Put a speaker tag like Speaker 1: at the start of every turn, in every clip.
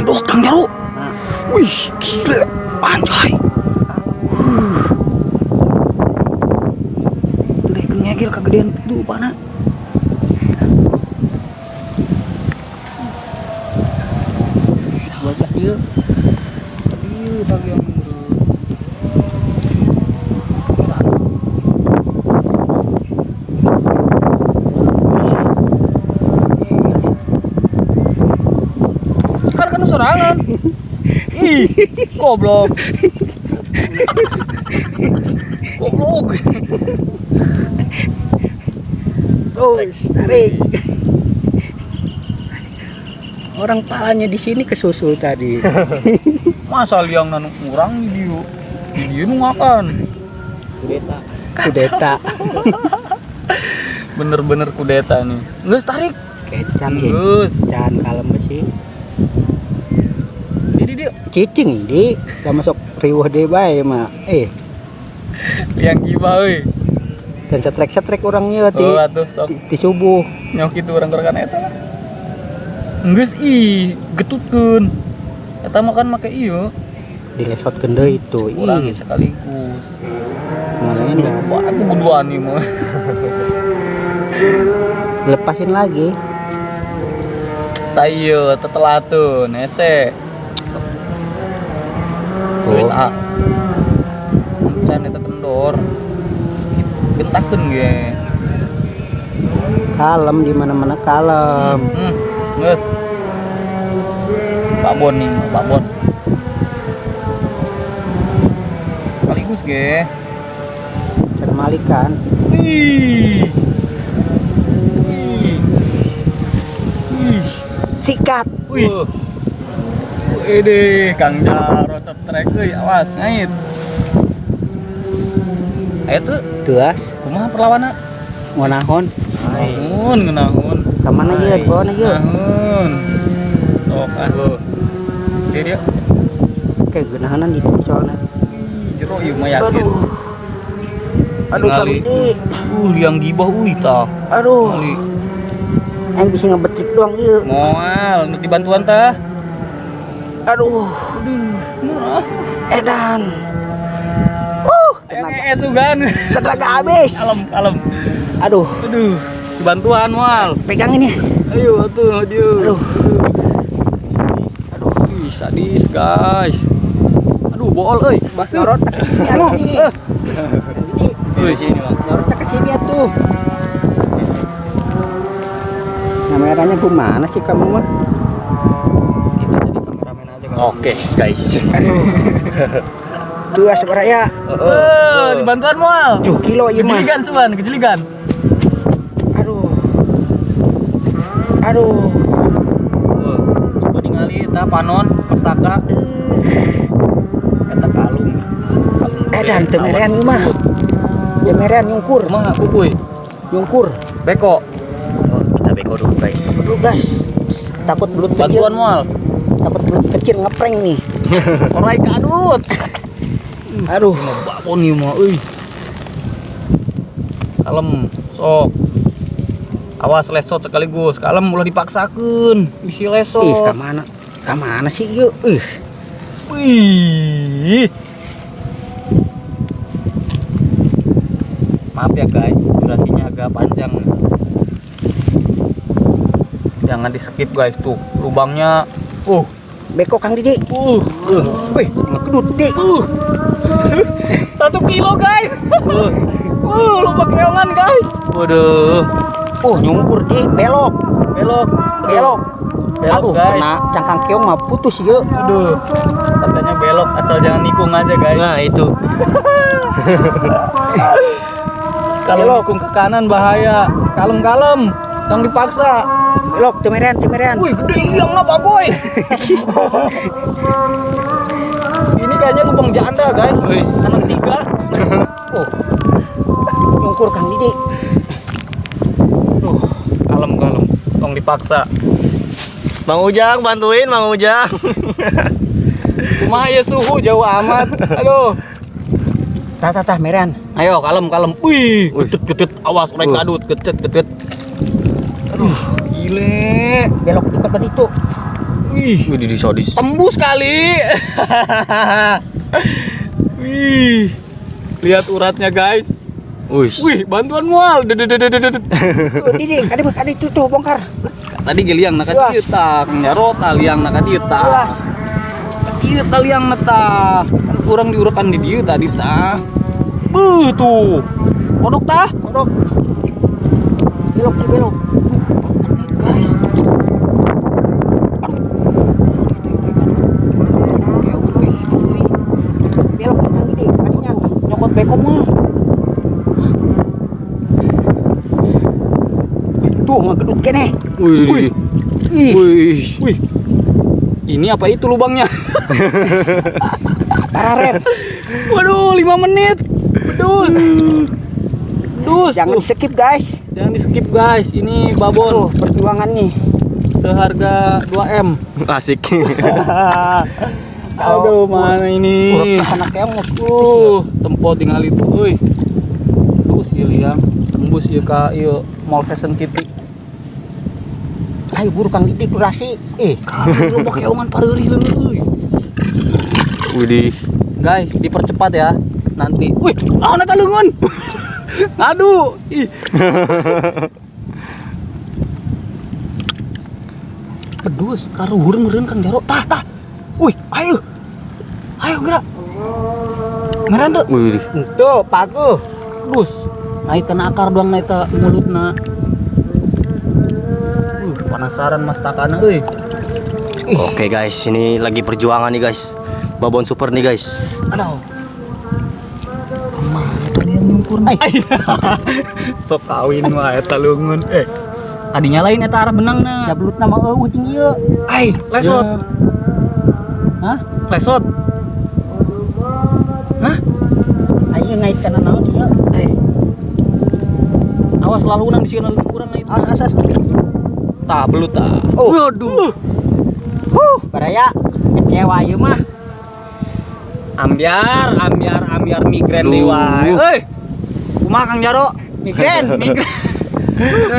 Speaker 1: nyedot kang jaru. Wih gila. Anjay. Huh. tuh deh ngegil kegedean. Tuh pana bocah ieu Aduh, bagian kan sorangan ih goblok goblok
Speaker 2: Terus tarik. Orang palanya di sini kesusul tadi.
Speaker 1: masa liang nanu kurang di dia nu makan
Speaker 2: Kudeta. Kudeta.
Speaker 1: bener-bener kudeta nih nggak tarik
Speaker 2: Kecan.
Speaker 1: Terus
Speaker 2: Can kalem sih.
Speaker 1: Dia
Speaker 2: Cicing di. Gak masuk riwah deh bae mah. Eh,
Speaker 1: liang gibah euy
Speaker 2: dan setrek-setrek orangnya ti,
Speaker 1: oh atuh sok.
Speaker 2: Ti, ti subuh.
Speaker 1: nyok itu orang gerakan eta lah. Nggak ih getutkeun. Eta mah kan make ieu.
Speaker 2: Dilesotkeun deui itu.
Speaker 1: kurang
Speaker 2: Ih,
Speaker 1: sekaligus.
Speaker 2: Mana
Speaker 1: wah aku buduan nih mah.
Speaker 2: Lepasin lagi.
Speaker 1: ieu tetelatun ese Ah can eta kendor gentakeun ge
Speaker 2: Kalem di mana-mana kalem.
Speaker 1: hmm geus babon nih babon sekaligus ge
Speaker 2: Can malikan.
Speaker 1: Wih. Wih. Wih.
Speaker 2: Sikat.
Speaker 1: Wih. Wih Kang Jaro setrek euy, awas ngait. Ayo tuh,
Speaker 2: Tuas.
Speaker 1: kumaha perlawanan?
Speaker 2: Mau nahon.
Speaker 1: Nahun, ngenahun.
Speaker 2: Kamana ye? Bawa na ye.
Speaker 1: Nahun. Sok ah. Dia dia.
Speaker 2: Kayak genahanan di soalnya.
Speaker 1: Jero ieu mah yakin.
Speaker 2: Aduh. Aduh Kang. Didi.
Speaker 1: Uh, liang gibah uih tah.
Speaker 2: Aduh. Yang bisa ngebetik doang iya.
Speaker 1: Moal, nu dibantuan tah.
Speaker 2: Aduh. Edan. Uh, tenaga,
Speaker 1: ngees sugan.
Speaker 2: tenaga habis.
Speaker 1: Kalem, kalem.
Speaker 2: Aduh,
Speaker 1: Aduh, bantuan mual.
Speaker 2: pegangin ya.
Speaker 1: Ayo atuh, aduh.
Speaker 2: Aduh.
Speaker 1: Aduh, sadis guys. Aduh, bool euy. Basuh.
Speaker 2: Nyorot ke sini atuh. Eh, Didi,
Speaker 1: Euy, sini, Bang.
Speaker 2: nyorot ke sini atuh. Kameranya gimana sih kamu mah?
Speaker 1: Oke, guys.
Speaker 2: Dua seberaya.
Speaker 1: Eh, dibantuan mual.
Speaker 2: Tuh kilo mah.
Speaker 1: Kejeligan, Suban, kejeligan.
Speaker 2: Aduh. Aduh.
Speaker 1: Oh, coba ningali eta panon, pastaka. Eta kalung. Kalung.
Speaker 2: Edan teu merean ieu mah. Ya merean nyungkur,
Speaker 1: Kumaha kukuy?
Speaker 2: nyungkur.
Speaker 1: Beko. Oh, kita beko dulu, guys.
Speaker 2: Aduh, gas. Takut belut kecil.
Speaker 1: Bantuan mual.
Speaker 2: Takut belut kecil ngeprank nih.
Speaker 1: Orai kadut.
Speaker 2: Aduh.
Speaker 1: Babon ieu mah euy. Kalem, sok. Awas lesot sekaligus. Kalem ulah dipaksakeun. Bisi
Speaker 2: Ih,
Speaker 1: lesot.
Speaker 2: ka mana? Ka mana sih yuk? Ih,
Speaker 1: Wih. Maaf ya guys, durasinya agak panjang. Jangan di skip guys tuh lubangnya. Uh,
Speaker 2: beko Kang Didi.
Speaker 1: uh, uh,
Speaker 2: Wih, ngedut Dik.
Speaker 1: uh. Satu kilo guys. Uh, uh lubang keongan guys. Waduh,
Speaker 2: Oh, nyungkur Dik, belok.
Speaker 1: belok,
Speaker 2: Belok.
Speaker 1: belok
Speaker 2: Aduh,
Speaker 1: guys.
Speaker 2: kena cangkang keong mah putus yuk.
Speaker 1: Aduh, katanya belok asal jangan nikung aja guys. Nah itu. Kalau
Speaker 2: Belok.
Speaker 1: nikung ke kanan bahaya. Kalem-kalem, jangan dipaksa.
Speaker 2: Belok, temerean, temerean.
Speaker 1: Wih, gede iliang apa boy? Ini kayaknya lubang janda guys. Anak tiga.
Speaker 2: Oh. Nyungkur Kang Didi.
Speaker 1: Kalem kalem, tong dipaksa. Bang Ujang bantuin Bang Ujang. Kumaha ya suhu jauh amat. Aduh.
Speaker 2: Tah, tah, tah, merean.
Speaker 1: Ayo kalem kalem. Wih, getet getet awas orang
Speaker 2: Uh.
Speaker 1: kadut getet getet. Aduh, gile.
Speaker 2: Belok di tempat itu.
Speaker 1: Wih,
Speaker 3: Wih, di sodis.
Speaker 1: tembus kali. Wih. Lihat uratnya, guys.
Speaker 3: Wih.
Speaker 1: Wih, bantuan mual.
Speaker 2: Didi, ada ada itu tuh bongkar.
Speaker 1: Tadi geliang nak dieu ta, Kang Jarot liang nak dieu ta.
Speaker 2: Jelas.
Speaker 1: Ieu ta liang na ta. Kan kurang diurekan di dieu tadi ta. Buh tuh. Kodok ta?
Speaker 2: Kodok. Belok, belok.
Speaker 1: Guys.
Speaker 2: Belok ke kang Didi, adinya.
Speaker 1: Mah.
Speaker 2: Tuh, mah gedut kene.
Speaker 3: Wih.
Speaker 2: Ih,
Speaker 3: Wih.
Speaker 1: Wih. Ini apa itu lubangnya?
Speaker 2: pararen.
Speaker 1: Waduh, 5 menit. Betul. Dus.
Speaker 2: Jangan
Speaker 1: tuh.
Speaker 2: skip, guys.
Speaker 1: Jangan di skip guys. Ini
Speaker 2: Tuh,
Speaker 1: babon
Speaker 2: perjuangan nih.
Speaker 1: seharga 2M.
Speaker 3: Asik.
Speaker 1: Aduh, mana ini?
Speaker 2: Anak mau
Speaker 1: Uh, tempo tinggal itu, euy. Terus ieu liang tembus ieu ka ieu Mall Fashion City.
Speaker 2: Ayo buru Kang Didi durasi. Eh,
Speaker 1: Lu mau keongan pareurih euy.
Speaker 3: Widih.
Speaker 1: Guys, dipercepat ya. Nanti. Wih, ah eta leungeun. Ngadu. Ih. Pedus karuhur meureun Kang Jaro. Tah, tah. Wih, ayo. Ayo gerak. Ngaran tuh.
Speaker 3: Widih.
Speaker 2: tuh paku.
Speaker 1: Dus. Naik kena akar doang naik ke mulutna. Uh, penasaran mas takana euy.
Speaker 3: Oke guys, ini lagi perjuangan nih guys. Babon super nih guys.
Speaker 1: Aduh.
Speaker 2: Mana kalian nyumpur nih?
Speaker 1: Sok kawin mah eta leungeun. Eh. Tadinya lain eta arah benangna.
Speaker 2: Dablut nama eueuh jeung ieu.
Speaker 1: Ai, lesot.
Speaker 2: Ya. Hah?
Speaker 1: Lesot.
Speaker 2: Ayo naik kana naon ieu?
Speaker 1: Eh. Awas lalunan di sini kurang itu.
Speaker 2: As as as.
Speaker 1: Tah belut tah.
Speaker 2: Oh.
Speaker 1: Waduh.
Speaker 2: Huh, baraya kecewa ieu mah.
Speaker 1: Ambiar, ambiar, ambiar migren
Speaker 3: Duh.
Speaker 1: deui wae. Euy. Kumaha Kang Jaro?
Speaker 2: Migren.
Speaker 1: Migren.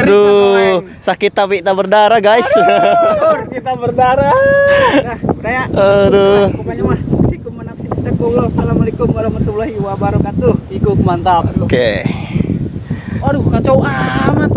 Speaker 3: Duh, sakit tapi tak berdarah guys.
Speaker 2: Tur, kita berdarah. Nah, baraya.
Speaker 3: Aduh.
Speaker 2: Pokoknya Assalamualaikum warahmatullahi wabarakatuh.
Speaker 1: Ikut mantap.
Speaker 3: Oke.
Speaker 1: Aduh kacau amat.